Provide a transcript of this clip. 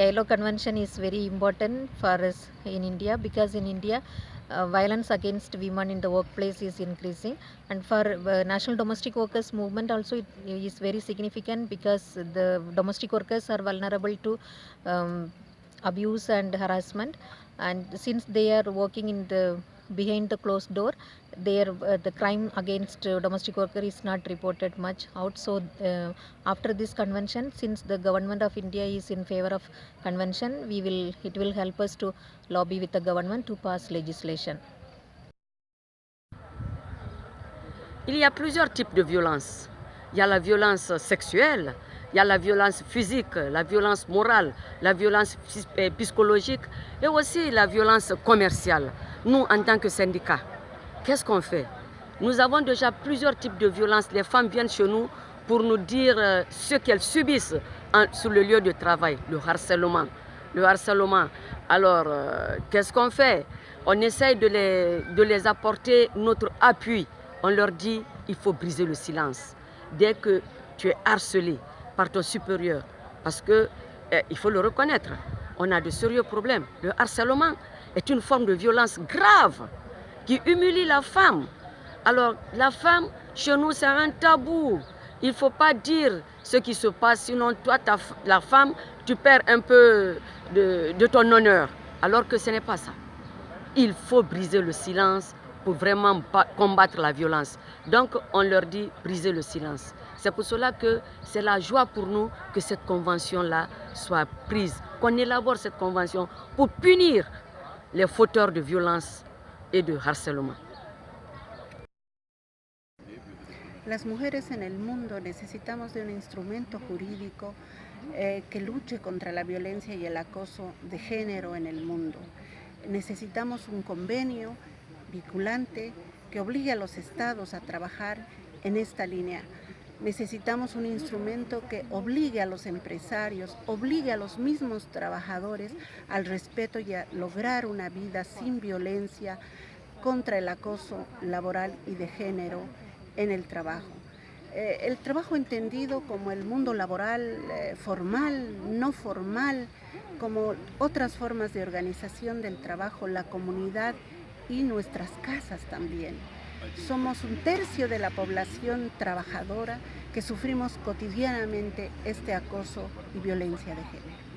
ILO convention is very important for us in India because in India uh, violence against women in the workplace is increasing. And for uh, national domestic workers movement also it is very significant because the domestic workers are vulnerable to um, abuse and harassment. And since they are working in the behind the closed door their uh, the crime against uh, domestic worker is not reported much out so uh, after this convention since the government of india is in favor of convention we will it will help us to lobby with the government to pass legislation Il y a plusieurs types de violence. Il y a la violence sexuelle, il y a la violence physique, la violence morale, la violence eh, psychologique et aussi la violence commerciale. Nous, en tant que syndicat, qu'est-ce qu'on fait? Nous avons déjà plusieurs types de violences. Les femmes viennent chez nous pour nous dire euh, ce qu'elles subissent sur le lieu de travail, le harcèlement. Le harcèlement. Alors, euh, qu'est-ce qu'on fait? On essaye de les, de les apporter notre appui. On leur dit, il faut briser le silence. Dès que tu es harcelé supérieur, parce que eh, il faut le reconnaître, on a de sérieux problèmes. Le harcèlement, est une forme de violence grave qui humilie la femme. Alors, la femme, chez nous, c'est un tabou. Il ne faut pas dire ce qui se passe, sinon toi, la femme, tu perds un peu de, de ton honneur. Alors que ce n'est pas ça. Il faut briser le silence pour vraiment combattre la violence. Donc, on leur dit briser le silence. C'est pour cela que c'est la joie pour nous que cette convention-là soit prise, qu'on élabore cette convention pour punir les fauteurs de violence et de harcèlement. Las mujeres en el mundo necesitamos de un instrumento jurídico eh, que luche contra la violencia y el acoso de género en el mundo. Necesitamos un convenio vinculante que obligue a los estados a trabajar en esta línea necesitamos un instrumento que obligue a los empresarios, obligue a los mismos trabajadores al respeto y a lograr una vida sin violencia contra el acoso laboral y de género en el trabajo. Eh, el trabajo entendido como el mundo laboral eh, formal, no formal, como otras formas de organización del trabajo, la comunidad y nuestras casas también. Somos un tercio de la población trabajadora que sufrimos cotidianamente este acoso y violencia de género.